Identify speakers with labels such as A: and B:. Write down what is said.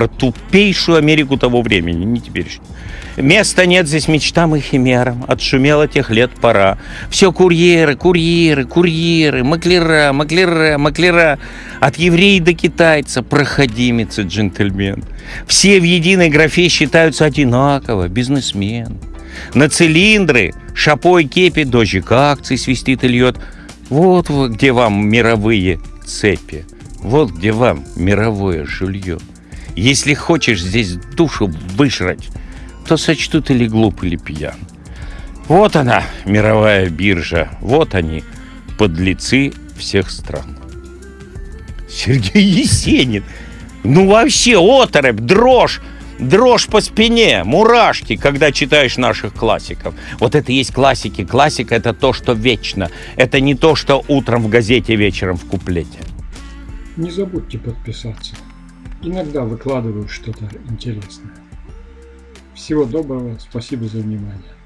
A: про тупейшую Америку того времени, не теперешнюю. Места нет здесь мечтам и химерам, отшумело тех лет пора. Все курьеры, курьеры, курьеры, маклера, маклера, маклера. От еврея до китайца, проходимец и джентльмен. Все в единой графе считаются одинаково, бизнесмен. На цилиндры, шапой кепи, дождик акций свистит и льет. Вот где вам мировые цепи. Вот где вам мировое жилье. Если хочешь здесь душу выжрать, то сочтут или глуп, или пьян. Вот она, мировая биржа, вот они, подлецы всех стран. Сергей Есенин. Ну вообще, оторопь, дрожь, дрожь по спине, мурашки, когда читаешь наших классиков. Вот это и есть классики. Классика — это то, что вечно. Это не то, что утром в газете, вечером в куплете.
B: Не забудьте подписаться. Иногда выкладываю что-то интересное. Всего доброго, спасибо за внимание.